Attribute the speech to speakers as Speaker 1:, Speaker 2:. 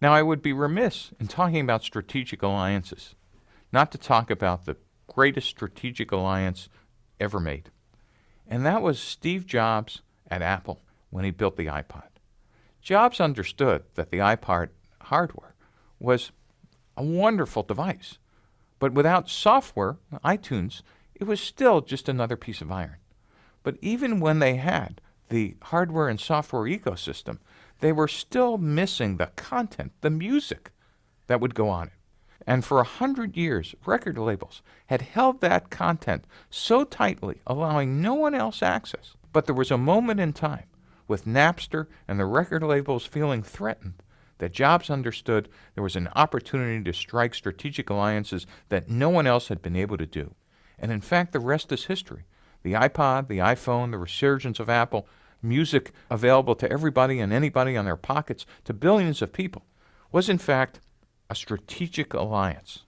Speaker 1: Now, I would be remiss in talking about strategic alliances, not to talk about the greatest strategic alliance ever made. And that was Steve Jobs at Apple when he built the iPod. Jobs understood that the iPod hardware was a wonderful device, but without software, iTunes, it was still just another piece of iron. But even when they had the hardware and software ecosystem, they were still missing the content, the music that would go on it. And for a hundred years, record labels had held that content so tightly, allowing no one else access. But there was a moment in time, with Napster and the record labels feeling threatened, that Jobs understood there was an opportunity to strike strategic alliances that no one else had been able to do. And in fact, the rest is history. The iPod, the iPhone, the resurgence of Apple, music available to everybody and anybody on their pockets to billions of people, was in fact a strategic alliance.